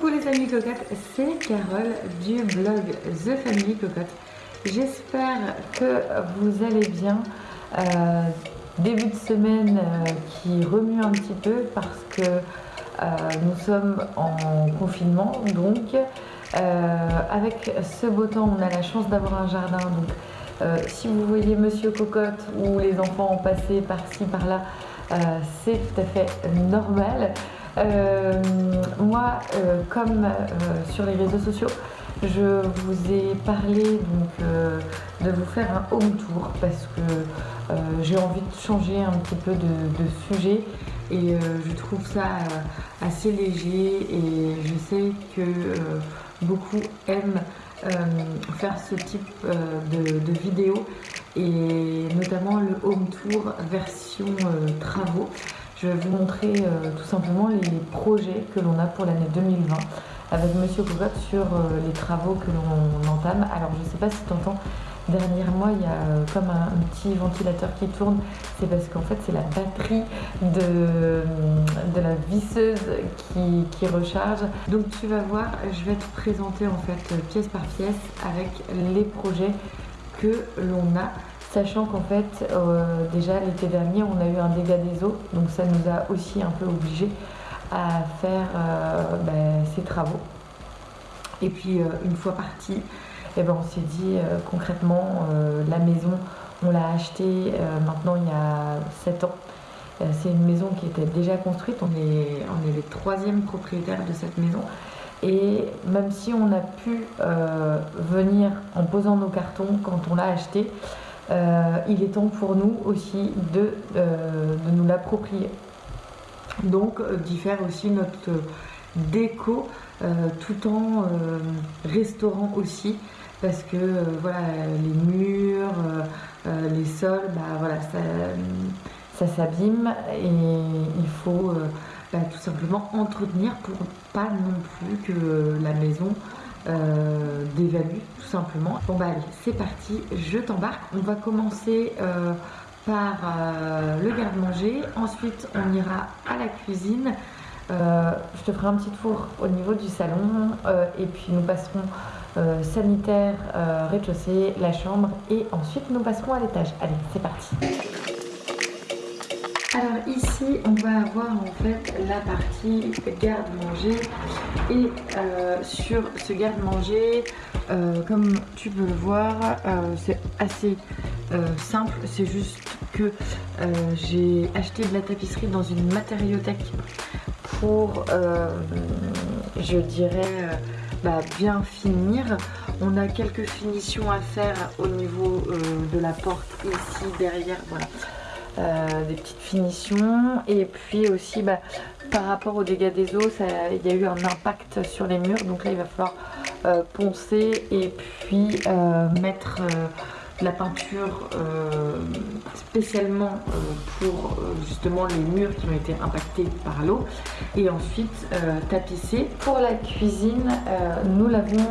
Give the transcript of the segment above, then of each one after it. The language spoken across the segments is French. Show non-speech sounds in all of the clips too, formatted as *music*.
Coucou les amis cocottes, c'est Carole du blog The Family Cocotte. J'espère que vous allez bien. Euh, début de semaine euh, qui remue un petit peu parce que euh, nous sommes en confinement. Donc avec ce beau temps, on a la chance d'avoir un jardin. Donc si vous voyez Monsieur Cocotte ou les enfants en passer par-ci par-là, c'est tout à fait normal. Euh, moi, euh, comme euh, sur les réseaux sociaux, je vous ai parlé donc, de vous faire un home tour parce que j'ai envie de changer un petit peu de, sujet et je trouve ça assez léger et je sais que beaucoup aiment faire ce type de, de vidéos et notamment le home tour version travaux. Je vais vous montrer euh, tout simplement les projets que l'on a pour l'année 2020 avec Monsieur Cocotte sur euh, les travaux que l'on entame. Alors je ne sais pas si tu entends, derrière moi il y a euh, comme un, petit ventilateur qui tourne. C'est parce qu'en fait c'est la batterie de, de la visseuse qui, qui, recharge. Donc tu vas voir, je vais te présenter en fait pièce par pièce avec les projets que l'on a Sachant qu'en fait, euh, déjà l'été dernier, on a eu un dégât des eaux, donc ça nous a aussi un peu obligé à faire euh, ben, ces travaux. Et puis, euh, une fois parti, eh ben, on s'est dit concrètement, la maison, on l'a achetée maintenant il y a 7 ans. C'est une maison qui était déjà construite, on est, on est les troisième propriétaires de cette maison. Et même si on a pu venir en posant nos cartons quand on l'a acheté, euh, il est temps pour nous aussi de, euh, nous l'approprier. Donc euh, d'y faire aussi notre déco tout en restaurant aussi parce que voilà les murs, les sols, bah voilà ça, s'abîme et il faut bah, tout simplement entretenir pour pas non plus que la maison euh, d'évaluer tout simplement. Bon bah allez, c'est parti, je t'embarque. On va commencer euh, par euh, le garde-manger, ensuite on ira à la cuisine. je te ferai un petit tour au niveau du salon et puis nous passerons sanitaire, rez-de-chaussée, la chambre et ensuite nous passerons à l'étage. Allez, c'est parti. On va avoir en fait la partie garde-manger et euh, sur ce garde-manger, euh, comme tu peux le voir, euh, c'est assez simple. C'est juste que j'ai acheté de la tapisserie dans une matériothèque pour, je dirais, bah, bien finir. On a quelques finitions à faire au niveau de la porte ici, derrière, voilà. Euh, des petites finitions. Et puis aussi bah, par rapport aux dégâts des eaux il y a eu un impact sur les murs. Donc là il va falloir euh, poncer et puis euh, la peinture euh, spécialement euh, pour euh, justement les murs qui ont été impactés par l'eau et ensuite tapisser. Pour la cuisine, nous l'avons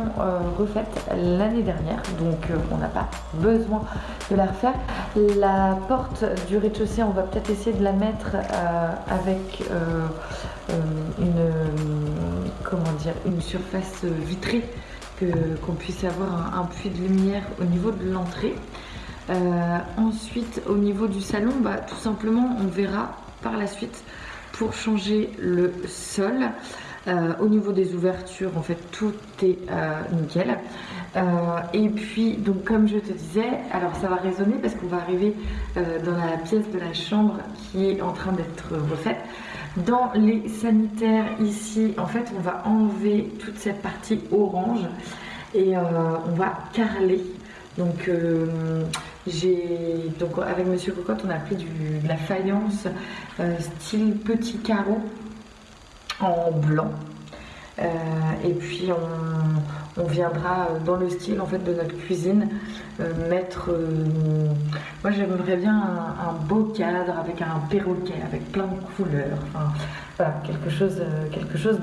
refaite l'année dernière donc on n'a pas besoin de la refaire. La porte du rez-de-chaussée, on va peut-être essayer de la mettre avec une, comment dire, une surface vitrée qu'on puisse avoir un, puits de lumière au niveau de l'entrée. Euh, ensuite, au niveau du salon, bah, tout simplement, on verra par la suite pour changer le sol. Euh, au niveau des ouvertures, en fait, tout est euh, nickel. et puis, donc, comme je te disais, alors ça va résonner parce qu'on va arriver dans la pièce de la chambre qui est en train d'être refaite. Dans les sanitaires ici, en fait, on va enlever toute cette partie orange et euh, on va carreler. Donc, euh, j'ai donc avec Monsieur Cocotte, on a pris de la faïence euh, style petit carreau en blanc. et puis on, viendra dans le style en fait de notre cuisine mettre moi j'aimerais bien un, beau cadre avec un perroquet avec plein de couleurs voilà, quelque chose, quelque chose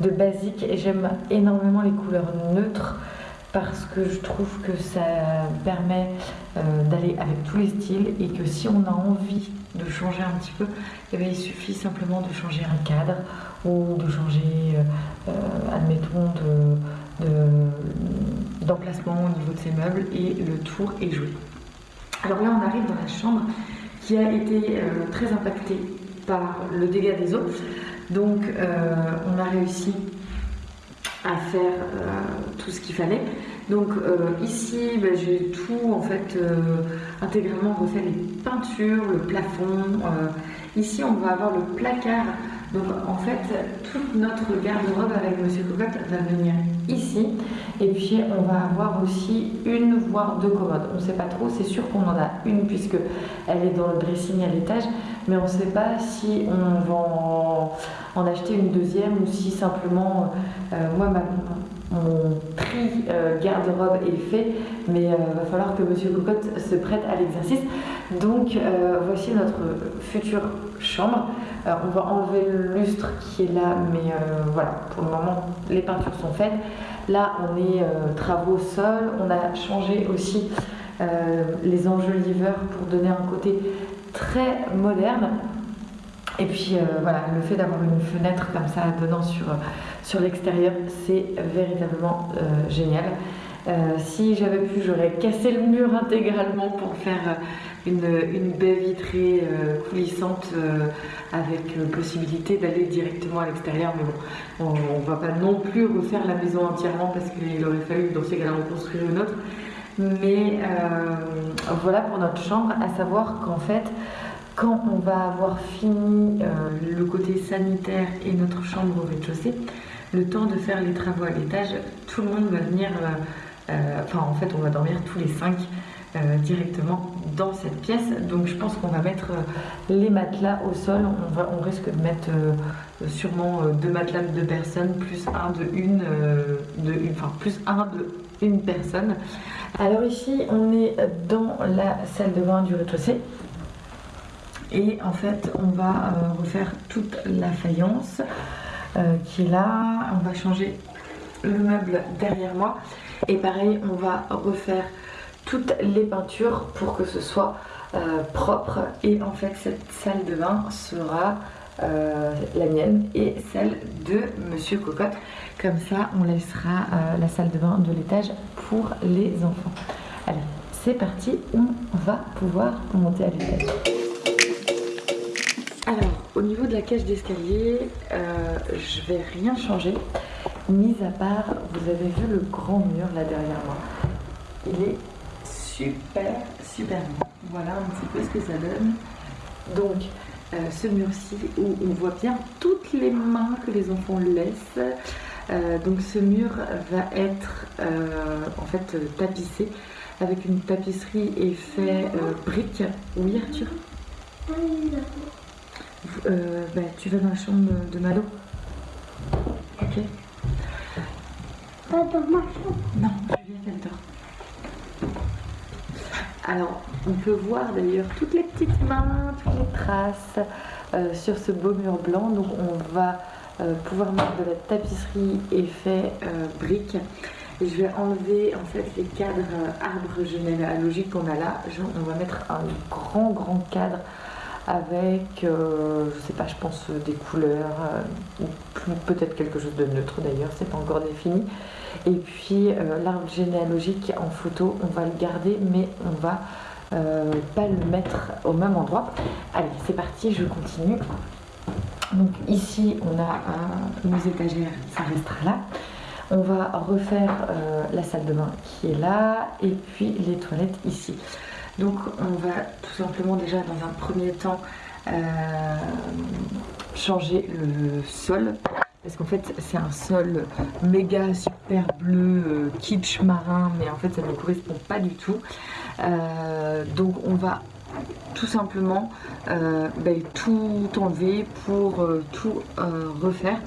de, basique. Et j'aime énormément les couleurs neutres parce que je trouve que ça permet euh, d'aller avec tous les styles et que si on a envie de changer un petit peu, eh il suffit simplement de changer un cadre ou de changer, euh, euh mettons, d'emplacement de, au niveau de ces meubles et le tour est joué. Alors là, on arrive dans la chambre qui a été euh, très impactée par le dégât des eaux. Donc, euh, on a réussi à faire euh, tout ce qu'il fallait. Donc ici, ben, j'ai tout en fait intégralement refait les peintures, le plafond. ici, on va avoir le placard donc en fait, toute notre garde-robe avec Monsieur Cocotte va venir ici. Et puis on va avoir aussi une voire deux commodes. On ne sait pas trop, c'est sûr qu'on en a une puisque elle est dans le dressing à l'étage. Mais on ne sait pas si on va en, acheter une deuxième ou si simplement, euh, moi ma, mon tri euh, garde-robe est fait, mais il euh, va falloir que Monsieur Cocotte se prête à l'exercice. Donc euh, voici notre future chambre. on va enlever le lustre qui est là, mais voilà, pour le moment les peintures sont faites. Là on est travaux sol, on a changé aussi les enjoliveurs pour donner un côté très moderne. Et puis euh, voilà, le fait d'avoir une fenêtre comme ça donnant sur, sur l'extérieur, c'est véritablement euh, génial. Euh, si j'avais pu, j'aurais cassé le mur intégralement pour faire une, une baie vitrée coulissante avec possibilité d'aller directement à l'extérieur. Mais bon, on ne va pas non plus refaire la maison entièrement parce qu'il aurait fallu dans ces cas-là en construire une autre. Mais voilà pour notre chambre, à savoir qu'en fait, quand on va avoir fini euh, le côté sanitaire et notre chambre au rez-de-chaussée, le temps de faire les travaux à l'étage, tout le monde va venir, euh, euh, enfin en fait on va dormir tous les cinq directement dans cette pièce. Donc je pense qu'on va mettre les matelas au sol, on, va, on risque de mettre sûrement deux matelas de deux personnes, plus un de une, de une, enfin plus un de une personne. Alors ici on est dans la salle de bain du rez-de-chaussée. Et en fait, on va euh, refaire toute la faïence euh, qui est là. On va changer le meuble derrière moi. Et pareil, on va refaire toutes les peintures pour que ce soit euh, propre. Et en fait, cette salle de bain sera la mienne et celle de Monsieur Cocotte. Comme ça, on laissera la salle de bain de l'étage pour les enfants. Allez, c'est parti, on va pouvoir monter à l'étage. Alors, au niveau de la cage d'escalier, euh, je vais rien changer, mis à part, vous avez vu le grand mur là derrière moi. Il est super, super grand. Voilà un petit peu ce que ça donne. Donc, euh, ce mur-ci où on voit bien toutes les mains que les enfants laissent. Euh, donc ce mur va être en fait tapissé avec une tapisserie effet brique. Oui Arthur? Euh, bah, tu vas dans la chambre de Malo Ok. Pas dans ma chambre Non, Juliette, elle dort. Alors, on peut voir d'ailleurs toutes les petites mains, toutes les traces euh, sur ce beau mur blanc. Donc, on va euh, pouvoir mettre de la tapisserie effet brique. Et je vais enlever en fait les cadres arbres généalogiques qu'on a là. on va mettre un grand, grand cadre avec, euh, je sais pas, je pense euh, des couleurs, euh, peut-être quelque chose de neutre d'ailleurs, c'est pas encore défini. Et puis l'arbre généalogique en photo, on va le garder, mais on va pas le mettre au même endroit. Allez, c'est parti, je continue. Donc ici, on a nos étagères, ça restera là. On va refaire la salle de bain qui est là, et puis les toilettes ici. Donc on va tout simplement déjà dans un premier temps euh, changer le sol. Parce qu'en fait c'est un sol méga super bleu euh, kitsch marin mais en fait ça ne correspond pas du tout. Euh, donc on va tout simplement ben, tout enlever pour tout refaire.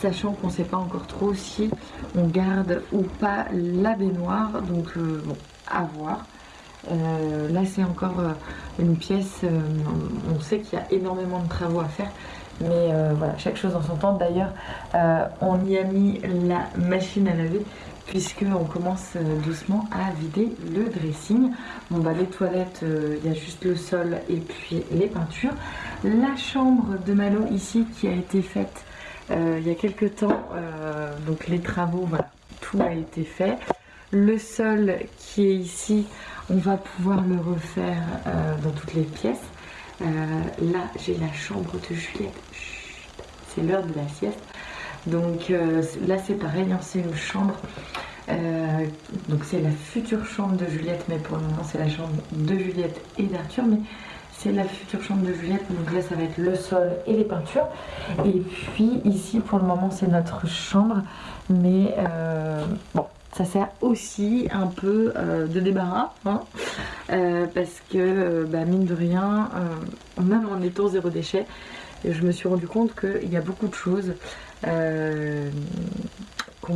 Sachant qu'on ne sait pas encore trop si on garde ou pas la baignoire. Donc bon à voir euh, là, c'est encore euh, une pièce, euh, on sait qu'il y a énormément de travaux à faire, mais voilà, chaque chose en son temps. D'ailleurs, on y a mis la machine à laver, puisqu'on commence doucement à vider le dressing. Bon, bah, les toilettes, il y a juste le sol et puis les peintures. La chambre de Malo ici qui a été faite il y a quelques temps, donc les travaux, voilà, tout a été fait. Le sol qui est ici, on va pouvoir le refaire dans toutes les pièces. là, j'ai la chambre de Juliette. C'est l'heure de la sieste. Donc là, c'est pareil, hein, c'est une chambre euh, donc c'est la future chambre de Juliette, mais pour le moment c'est la chambre de Juliette et d'Arthur. Mais c'est la future chambre de Juliette, donc là ça va être le sol et les peintures. Et puis ici pour le moment c'est notre chambre, mais euh, bon, ça sert aussi un peu euh, de débarras, hein, parce que bah, mine de rien, même en étant zéro déchet, je me suis rendu compte qu'il y a beaucoup de choses qu'on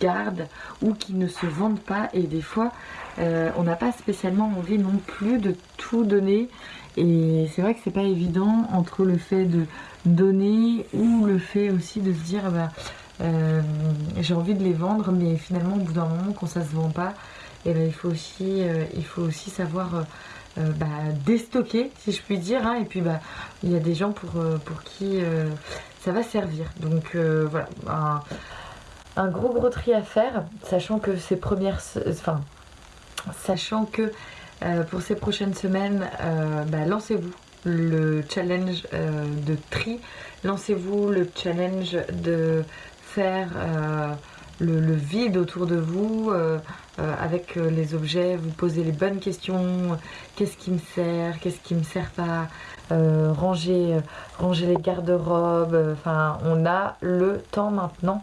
garde ou qui ne se vendent pas. Et des fois euh, on n'a pas spécialement envie non plus de tout donner. Et c'est vrai que c'est pas évident entre le fait de donner ou le fait aussi de se dire bah, euh, j'ai envie de les vendre mais finalement au bout d'un moment quand ça se vend pas et eh ben, il faut aussi euh, il faut aussi savoir bah, déstocker si je puis dire hein. et puis bah il y a des gens pour, pour qui ça va servir. Donc voilà. Un gros gros tri à faire, sachant que ces premières, enfin, sachant que euh, pour ces prochaines semaines, euh, bah, lancez-vous le challenge euh, de tri, lancez-vous le challenge de faire le, vide autour de vous avec les objets, vous posez les bonnes questions, qu'est-ce qui me sert, qu'est-ce qui me sert pas, ranger, les garde-robes, enfin on a le temps maintenant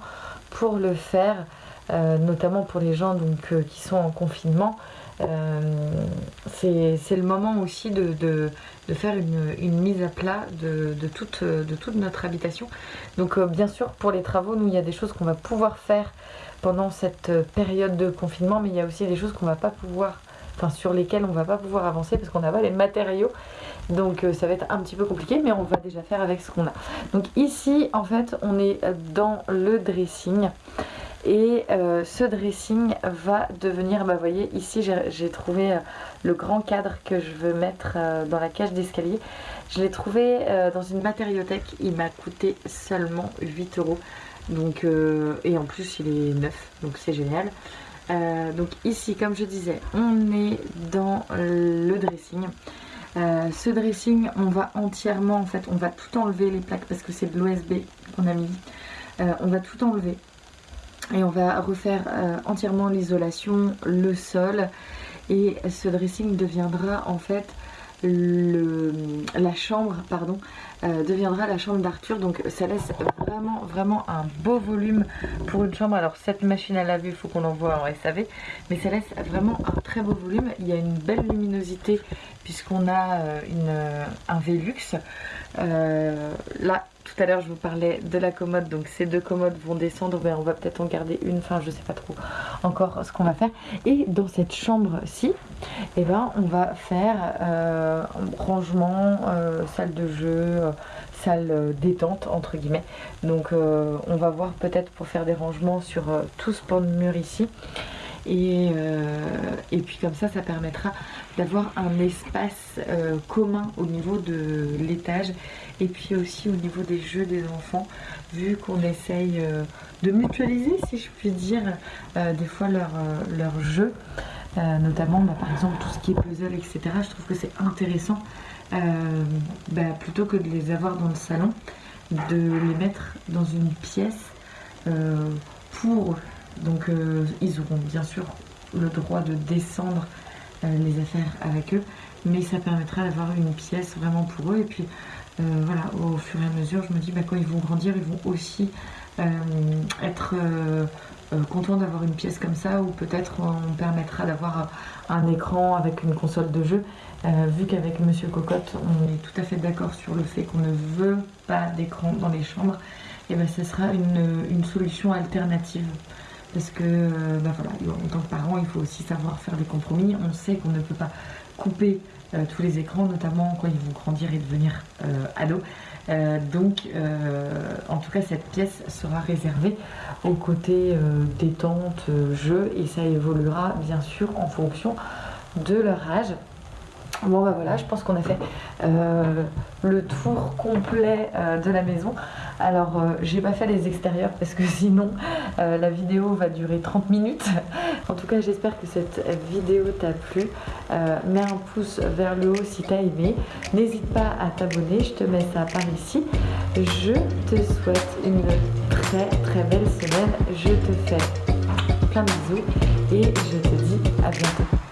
pour le faire, euh, notamment pour les gens donc, euh, qui sont en confinement. Euh, c'est le moment aussi de, faire une, mise à plat de, toute, notre habitation. Donc bien sûr pour les travaux, nous il y a des choses qu'on va pouvoir faire pendant cette période de confinement, mais il y a aussi des choses qu'on va pas pouvoir, enfin sur lesquelles on va pas pouvoir avancer parce qu'on n'a pas les matériaux. Donc ça va être un petit peu compliqué, mais on va déjà faire avec ce qu'on a. Donc ici, en fait, on est dans le dressing. Et euh, ce dressing va devenir, bah vous voyez, ici j'ai trouvé euh, le grand cadre que je veux mettre euh, dans la cage d'escalier. Je l'ai trouvé dans une matériothèque, il m'a coûté seulement 8 euros. Donc, et en plus il est neuf, donc c'est génial. donc ici, comme je disais, on est dans le dressing. ce dressing, on va entièrement, en fait, on va tout enlever les plaques parce que c'est de l'OSB qu'on a mis. on va tout enlever et on va refaire euh, entièrement l'isolation, le sol. Et ce dressing deviendra en fait la chambre pardon euh, deviendra la chambre d'Arthur. Donc ça laisse vraiment vraiment un beau volume pour une chambre. Alors cette machine à laver il faut qu'on l'envoie en SAV mais ça laisse vraiment un très beau volume. Il y a une belle luminosité puisqu'on a euh, un Velux. Là tout à l'heure je vous parlais de la commode, donc ces deux commodes vont descendre, mais on va peut-être en garder une, enfin je sais pas trop encore ce qu'on va faire. Et dans cette chambre-ci, eh ben, on va faire euh, rangement, euh, salle de jeu, euh, salle détente entre guillemets. Donc on va voir peut-être pour faire des rangements sur tout ce pan de mur ici. Et, et, puis comme ça, ça permettra d'avoir un espace commun au niveau de l'étage et puis aussi au niveau des jeux des enfants, vu qu'on essaye euh, de mutualiser, si je puis dire, euh, des fois leurs leur euh, jeux, notamment bah, par exemple tout ce qui est puzzle, etc. Je trouve que c'est intéressant, bah, plutôt que de les avoir dans le salon, de les mettre dans une pièce pour Donc ils auront bien sûr le droit de descendre les affaires avec eux, mais ça permettra d'avoir une pièce vraiment pour eux. Et puis euh, voilà, au fur et à mesure, je me dis, bah, quand ils vont grandir, ils vont aussi euh, être euh, contents d'avoir une pièce comme ça, ou peut-être on permettra d'avoir un écran avec une console de jeu. vu qu'avec Monsieur Cocotte, on est tout à fait d'accord sur le fait qu'on ne veut pas d'écran dans les chambres, et ben ce sera une, solution alternative parce que bah, voilà, en tant que parent, il faut aussi savoir faire des compromis. On sait qu'on ne peut pas couper euh, tous les écrans, notamment quand ils vont grandir et devenir euh, ados. Euh, donc, en tout cas, cette pièce sera réservée au côté détente, jeu, et ça évoluera bien sûr en fonction de leur âge. Bon bah voilà, je pense qu'on a fait euh, le tour complet euh, de la maison. Alors euh, j'ai pas fait les extérieurs parce que *laughs* sinon la vidéo va durer 30 minutes. en tout cas j'espère que cette vidéo t'a plu. mets un pouce vers le haut si t'as aimé. N'hésite pas à t'abonner, je te mets ça par ici. Je te souhaite une très très belle semaine. Je te fais plein de bisous et je te dis à bientôt.